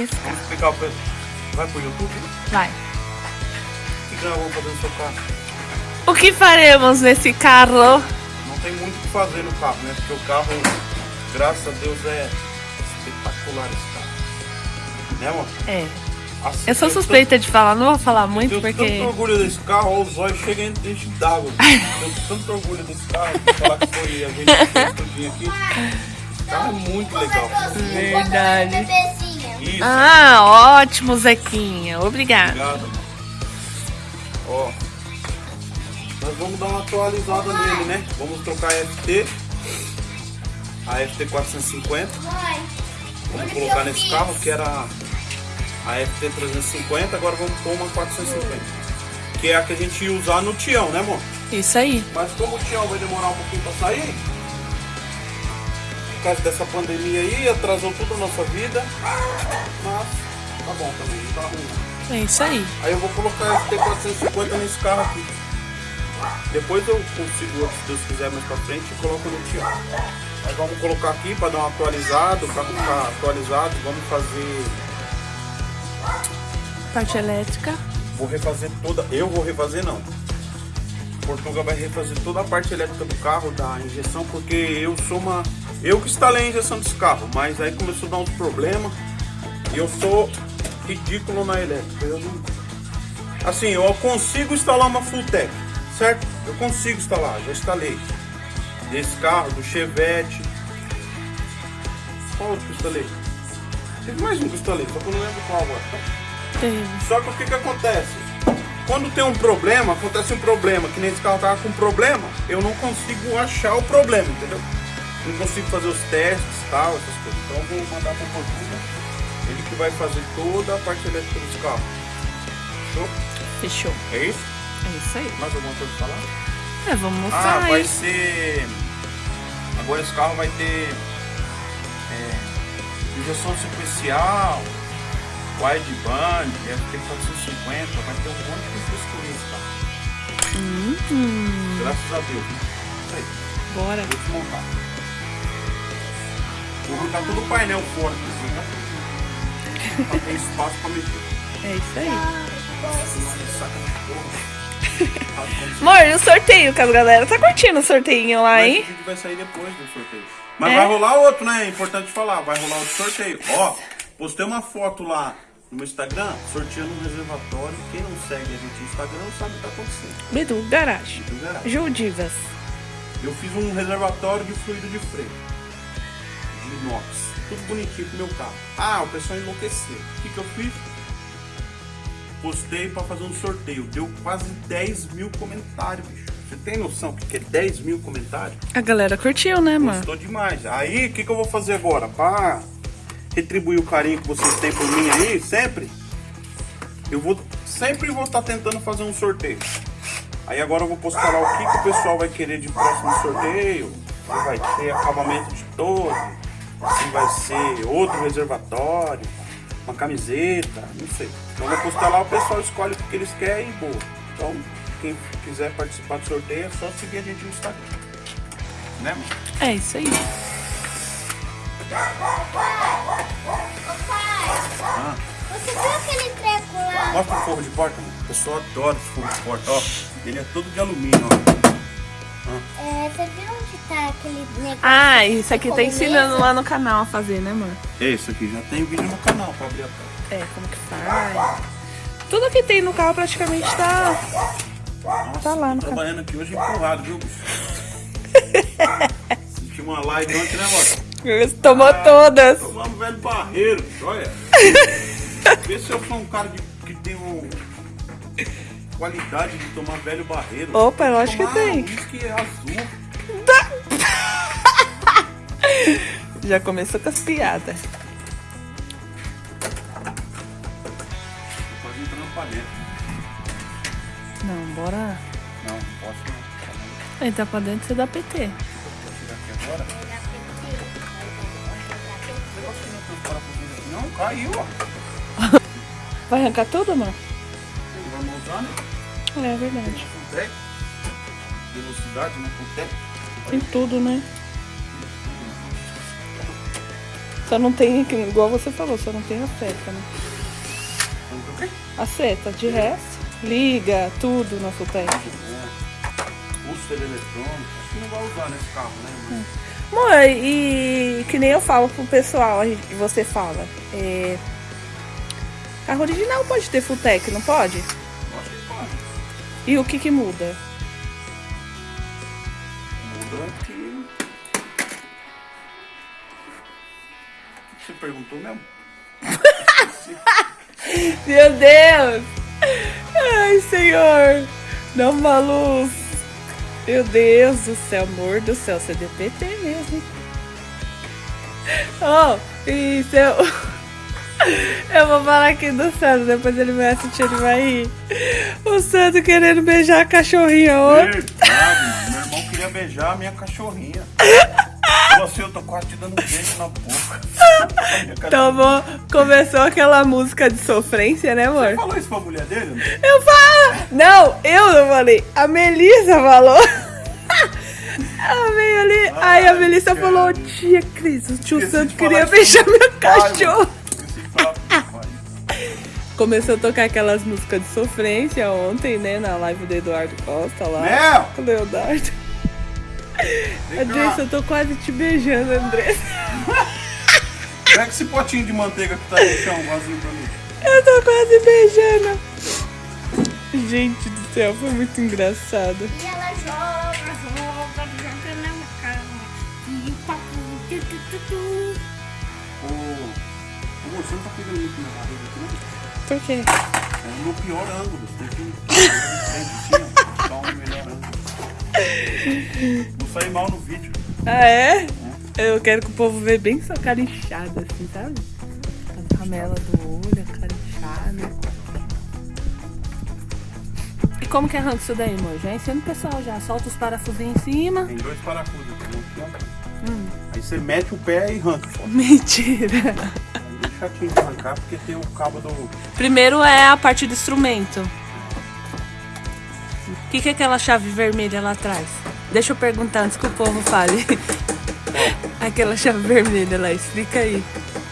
arriscar. Vamos explicar o preço. Vai pro YouTube? Vai. O que nós vamos fazer no seu carro? O que faremos nesse carro? Não tem muito o que fazer no carro, né? Porque o carro, graças a Deus, é espetacular esse carro. Né, amor? É. Assim, Eu sou suspeita de falar, não vou falar muito Tenho porque. tanto orgulho desse carro, os olhos chegam e enchem d'água. Tenho tanto orgulho desse carro, vou falar que foi a gente que aqui. Esse carro é muito legal. Verdade. Isso, Ah, ótimo, Zequinha. Obrigada. obrigado, mano. Ó, nós vamos dar uma atualizada nele, né? Vamos trocar a FT, a FT 450. Mãe, Vamos colocar nesse carro que era a FT 350, agora vamos pôr uma 450. Que é a que a gente ia usar no Tião, né, amor? Isso aí. Mas como o Tião vai demorar um pouquinho pra sair, por causa dessa pandemia aí, atrasou tudo a nossa vida. Mas tá bom também, não tá ruim. É isso aí. Aí eu vou colocar a FT 450 nesse carro aqui. Depois eu consigo, se Deus quiser, mais pra frente e coloco no Tião. Aí vamos colocar aqui para dar um atualizado, para ficar atualizado, vamos fazer. Parte elétrica. Vou refazer toda. Eu vou refazer não. Portugal vai refazer toda a parte elétrica do carro, da injeção, porque eu sou uma. Eu que instalei a injeção desse carro, mas aí começou a dar uns problemas e eu sou ridículo na elétrica. Eu não... Assim, eu consigo instalar uma full tech, certo? Eu consigo instalar, já instalei. Desse carro, do Chevette. Qual outro que eu instalei? Teve mais um que eu instalei, só que eu não lembro qual agora. Teve. Só que o que que acontece? Quando tem um problema, acontece um problema, que nem esse carro tava com problema, eu não consigo achar o problema, entendeu? Não consigo fazer os testes e tal, essas coisas. Então eu vou mandar pro Portuga, ele que vai fazer toda a parte elétrica desse carro. Fechou? Fechou. É isso? É isso aí. Mais alguma coisa pra falar? É, vamos Ah, mostrar vai aí. ser. Agora esse carro vai ter é, injeção sequencial, wideband, FT450, vai ter um monte de frescurinha esse carro. Hum, Graças a Deus. Isso aí, bora. vou desmontar. Vou arrancar todo o painel fora, assim, né? Pra ter espaço pra mexer. É isso aí. Amor, e o sorteio que as galera tá curtindo o sorteio lá, Mas hein? o vídeo vai sair depois do sorteio. Mas É? vai rolar outro, né? É importante falar. Vai rolar outro sorteio. Ó, postei uma foto lá no meu Instagram, sorteando um reservatório. Quem não segue a gente no Instagram não sabe o que tá acontecendo. Bidu, garagem. Do garagem. Ju Divas. Eu fiz um reservatório de fluido de freio. De inox. Tudo bonitinho pro meu carro. Ah, o pessoal enlouqueceu. O que, que eu fiz? Postei pra fazer um sorteio. Deu quase 10 mil comentários, bicho. Você tem noção que é 10 mil comentários? A galera curtiu, né, mano? Gostou demais. Aí, o que, que eu vou fazer agora? Pra retribuir o carinho que vocês têm por mim aí, sempre, eu vou sempre vou estar tentando fazer um sorteio. Aí agora eu vou postar lá o que, que o pessoal vai querer de próximo sorteio. Vai ter acabamento de torre, se vai ser outro reservatório, uma camiseta, não sei. Então eu vou postar lá, o pessoal escolhe o que eles querem e boa. Então, quem quiser participar do sorteio é só seguir a gente no Instagram. Né, mano? É isso aí. Ah. Você viu aquele treco lá? Mostra o forro de porta, mano. O pessoal adora esse forro de porta, ó. Ele é todo de alumínio, ó. É, você viu tá aquele negócio? Ah, isso aqui tá ensinando lá no canal a fazer, né, mano? Esse aqui já tem vídeo no canal pra abrir a porta. É, como que faz. Tudo que tem no carro praticamente tá. Nossa, Tá lá no tô trabalhando aqui hoje empurrado, viu, bicho? Senti uma live ontem, né, mano? Tomou todas. Tomamos velho barreiro, olha. Vê se eu sou um cara de- que tem um... qualidade de tomar velho barreiro. Opa, eu acho que tem. uísque azul. Já começou com as piadas. Tô quase entrando pra dentro. Não, bora. Não, não posso não. Entrar pra dentro você dá PT. Vou tirar aqui agora. Não caiu, ó. Vai arrancar tudo, mano? Vamos usar, né? É verdade. Com. Velocidade, né? Com tech. Tem tudo, né? Só não tem, que- igual você falou, só não tem a seta, né? A seta, de resto, liga, tudo na Futec. Pulseira eletrônica. Acho que não vai usar nesse carro, né? Amor, e que nem eu falo pro pessoal, a gente- você fala, é, carro original pode ter Futec, não pode? Acho que pode. E o que que muda? Muda que. Perguntou mesmo? Meu Deus! Ai, Senhor! Uma luz! Meu Deus do céu, amor do céu, você deu PT mesmo. Oh, e se eu... Eu vou falar aqui do Santo, depois ele vai assistir, ele vai rir. O Santo querendo beijar a cachorrinha ontem. Verdade, meu irmão queria beijar a minha cachorrinha. Assim, eu tô quase te dando um beijo na boca. Tomou, começou aquela música de sofrência, né, amor? Você falou isso pra mulher dele? né? Eu falo! Não, eu não falei. A Melissa falou. Ela veio ali. aí a Melissa cara. falou: Tia Cris, o tio Santo queria beijar meu cachorro. Começou a tocar aquelas músicas de sofrência ontem, né? Na live do Eduardo Costa lá. Mel! Com o Leonardo. Andressa, eu tô quase te beijando, Andressa. Pega esse potinho de manteiga que tá no chão, vazio pra mim. Eu tô quase beijando. Gente do céu, foi muito engraçado. E ela joga, joga, joga na cama. E o papo, tu, tu, tu, tu. Ô, você não tá pegando muito minha barriga aqui, não? Por quê? É o meu pior ângulo. Você tem que sempre assim, ó. Dar um melhor ângulo. Vou sair mal no vídeo. Ah, é? Eu quero que o povo veja bem sua cara inchada, assim, sabe? A ramela do olho, a cara inchada. E como que arranca isso daí, amor? Já ensina o pessoal já. Solta os parafusinhos em cima. Tem dois parafusos aqui, um aqui, ó. Aí você mete o pé e arranca. Mentira. Aí Deixa chatinho de arrancar porque tem o cabo do. Primeiro é a parte do instrumento. O que, que é aquela chave vermelha lá atrás? Deixa eu perguntar antes que o povo fale. aquela chave vermelha lá, explica aí.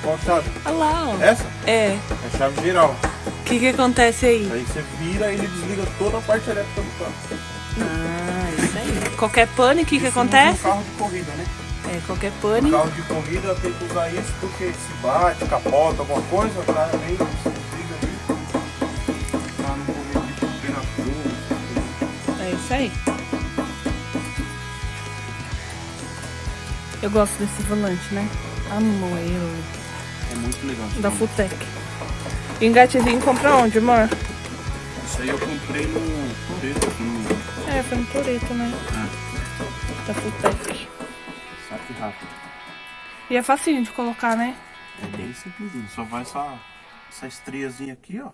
Qual chave? Olha lá, ó. Essa? É. É a chave geral. O que, que acontece aí? Aí você vira e ele desliga toda a parte elétrica do carro. Ah, isso aí. Qualquer pane, o que, que acontece? No carro de corrida, né? É, qualquer No pane. carro de corrida tem que usar isso porque se bate, capota, alguma coisa, o cara aí. Eu gosto desse volante, né? Amo ele. É muito legal. Da Futec. Engatezinho compra onde, amor? Isso aí eu comprei no Toreto aqui no É, foi no Toreto, né? Ah. Da Futec. saque rápido. E é facinho de colocar, né? É bem simplesinho. Só vai essa, essa estreazinha aqui, ó.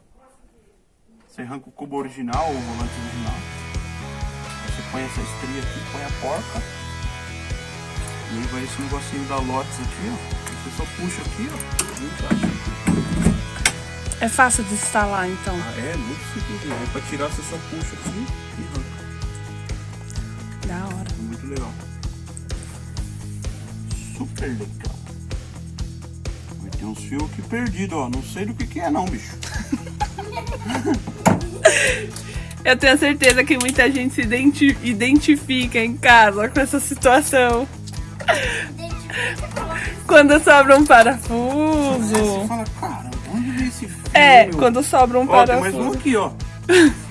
Você arranca o cubo original, o volante original. Põe essa estria aqui, põe a porca. E aí vai esse negocinho da Lotus aqui, ó. Você só puxa aqui, ó. É fácil de instalar, então. Ah, é, muito simplesinho. Aí pra tirar você só puxa aqui e arranca. Da hora. Muito legal. Super legal. Vai ter uns fios aqui perdidos, ó. Não sei do que que é não, bicho. Eu tenho certeza que muita gente se identi- identifica em casa com essa situação. Quando sobra um Você parafuso. fala, cara, onde veio esse fio? É, meu? quando sobra um Ó, tem mais um parafuso. aqui, ó.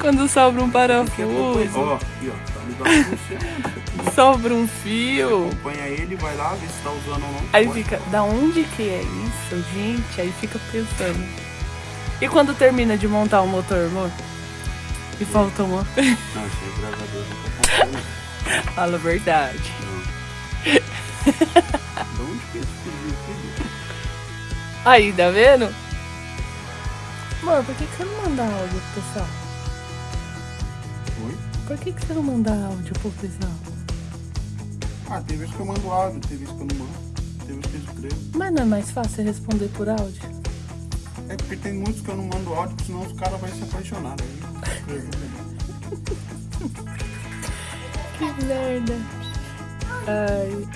Quando sobra um parafuso, Ó, aqui, ó. Tá ligado você. sobra um fio. Acompanha ele, vai lá, vê se tá usando ou não. Aí fica, da onde que é isso, gente? Aí fica pensando. E quando termina de montar o motor, amor? E falta uma. Não, isso aí, graças a Deus, nunca aconteceu, não. Fala a verdade. De onde que é esse bicho? Aí, tá vendo? Amor, por que, que você não manda áudio pro pessoal? Oi? Por que, que você não manda áudio pro pessoal? Ah, tem vezes que eu mando áudio, tem vezes que eu não mando. Tem vezes que eu escrevo. Mas não é mais fácil responder por áudio? É porque tem muitos que eu não mando áudio, porque senão os caras vão se apaixonar. Melhor. Que merda. Ai.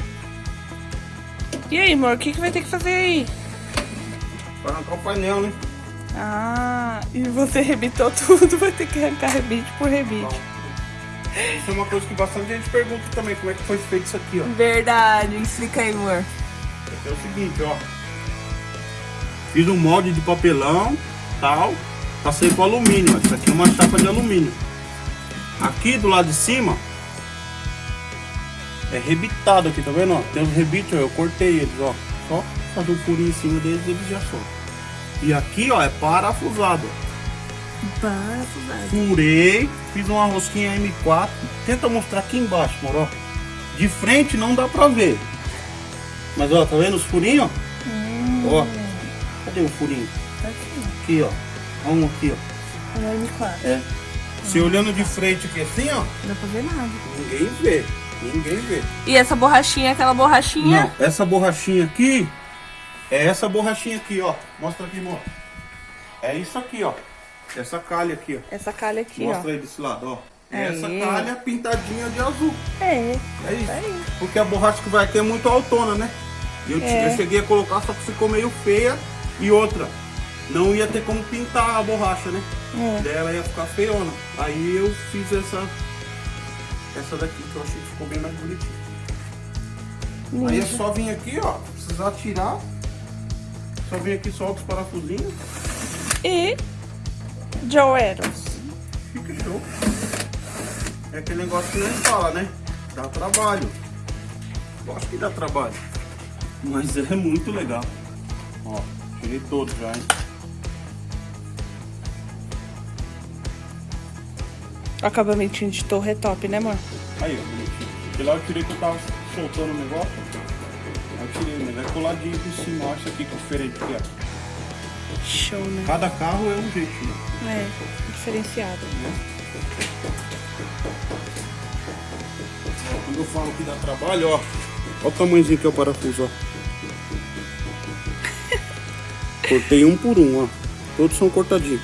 E aí, amor, o que, que vai ter que fazer aí? Pra arrancar o painel, né? Ah, e você rebitou tudo, vai ter que arrancar rebite por rebite. Isso é uma coisa que bastante gente pergunta também, como é que foi feito isso aqui, ó. Verdade, explica aí, amor. É o seguinte, ó. Fiz um molde de papelão, tal. Passei com alumínio. Isso aqui é uma chapa de alumínio. Aqui do lado de cima é rebitado aqui, tá vendo? Ó? Tem os rebites, ó, eu cortei eles, ó. Só fazer um furinho em cima deles, eles já soltam. E aqui, ó, é parafusado. Parafusado. Furei, fiz uma rosquinha M4. Tenta mostrar aqui embaixo, moro? ó. De frente não dá pra ver. Mas ó, tá vendo os furinhos? ó? Ó, cadê o furinho? Tá aqui, Aqui, ó. Um aqui, ó. M4. É. Se olhando de frente aqui assim, ó, Não dá pra ver nada. ninguém vê. Ninguém vê. E essa borrachinha, é aquela borrachinha? Não, essa borrachinha aqui é essa borrachinha aqui, ó. Mostra aqui, amor. É isso aqui, ó. Essa calha aqui, ó. Essa calha aqui, Mostra ó. aí desse lado, ó. Aí. Essa calha pintadinha de azul. É, É isso. aí. Porque a borracha que vai aqui é muito altona, né? E Eu, É. eu cheguei a colocar, só que ficou meio feia. E outra, não ia ter como pintar a borracha, né? É. Daí ela ia ficar feiona. Aí eu fiz essa essa daqui, que eu achei que ficou bem mais bonitinha. Aí é só vir aqui, ó. Precisar tirar. Só vir aqui, solta os parafusinhos. E Joe Eros. Fica show. É aquele negócio que nem fala, né? Dá trabalho. Eu acho que dá trabalho. Mas é muito legal. Ó, tirei todos já, hein? Acabamentinho de torre é top, né, amor? Aí, ó, bonitinho. Porque lá eu tirei que eu tava soltando o negócio. Aí eu tirei, mas é coladinho por cima. Olha isso aqui que diferente que é. Show, né? Cada carro é um jeitinho. É, diferenciado. Quando eu falo que dá trabalho, ó. Olha o tamanhozinho que é o parafuso, ó. Cortei um por um, ó. Todos são cortadinhos.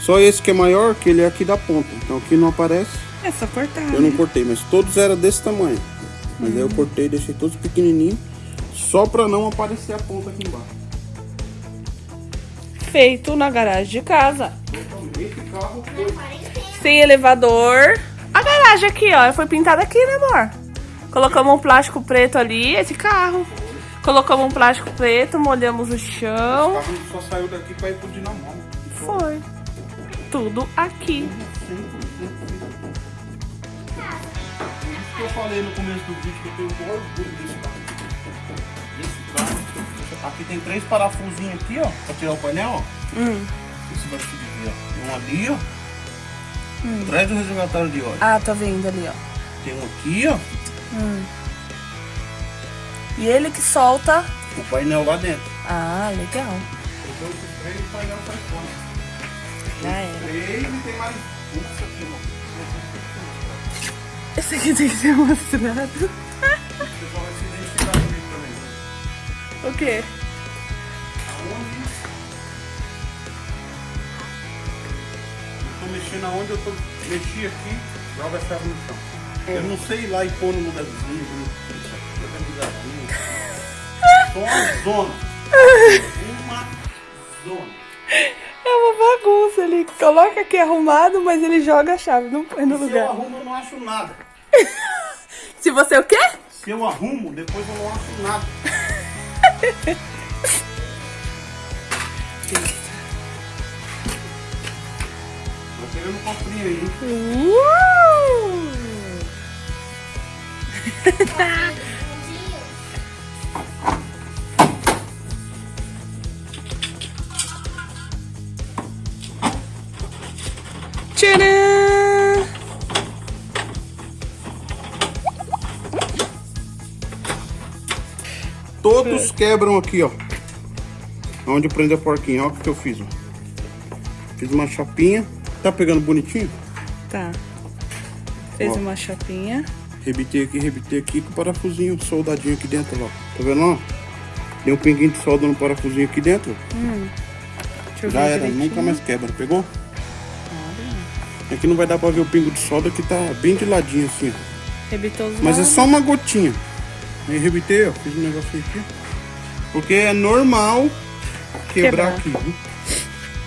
Só esse que é maior, que ele é aqui da ponta. Então aqui não aparece. É só cortar. Eu não né? cortei, mas todos eram desse tamanho. Mas aí eu cortei, deixei todos pequenininhos. Só pra não aparecer a ponta aqui embaixo. Feito na garagem de casa. Esse carro Sem elevador. A garagem aqui, ó. Foi pintada aqui, né, amor? Colocamos um plástico preto ali, esse carro. Colocamos um plástico preto, molhamos o O chão. carro só saiu daqui pra ir pro Dinamão. Foi. Tudo aqui. Por isso que eu falei no começo do vídeo que eu tenho um orgulho desse carro. Esse carro. Aqui tem três parafusinhos aqui, ó. Pra tirar o painel, ó. Hum. Esse vai subir aqui, ó. Um ali, ó. Atrás do reservatório de óleo. Ah, tá vendo ali, ó. Tem um aqui, ó. E ele que solta. O painel lá dentro. Ah, legal. Três, o painel sai fora. Já era. Três e tem mais aqui, ó. Esse aqui tem que ser mostrado. O pessoal vai se identificar comigo também. O quê? Aonde? Eu tô mexendo aonde eu tô. Mexi aqui, joga a chave no chão. Eu não sei ir lá e pôr no lugarzinho, uma zona. Uma zona. É uma bagunça. Ele coloca aqui arrumado, mas ele joga a chave, não põe no Se eu lugar. arrumo, eu não acho nada. Se você o quê? Se eu arrumo, depois eu não acho nada. Tô querendo um cofrinho aí. hein? Uh! Todos quebram aqui, ó. Onde prende a porquinha. Olha o que eu fiz, ó. Fiz uma chapinha. Tá pegando bonitinho? Tá. Fez Ó. uma chapinha. Rebitei aqui, rebitei aqui com o parafusinho soldadinho aqui dentro, ó. Tá vendo, ó? Tem um pinguinho de solda no parafusinho aqui dentro. Deixa eu Já ver era, direitinho. nunca mais quebra, pegou? Aqui não vai dar pra ver o pingo de solda que tá bem de ladinho assim, ó. Rebitou os Mas é lados. só uma gotinha. Aí rebitei, ó. Fiz um negocinho aqui. Porque é normal quebrar, Quebrar. aqui, viu?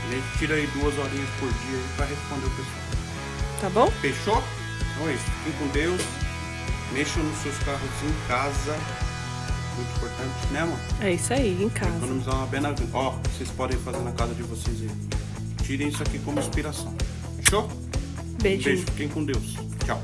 A gente tira aí duas horinhas por dia pra responder o pessoal. Tá bom? Fechou? Então é isso. Fiquem com Deus. Mexam nos seus carros em casa. Muito importante, né, amor? É isso aí, em casa. Economizar uma grana. Ó, vocês podem fazer na casa de vocês aí. Tirem isso aqui como inspiração. Fechou? Um Beijinho. beijo. Fiquem com Deus. Tchau.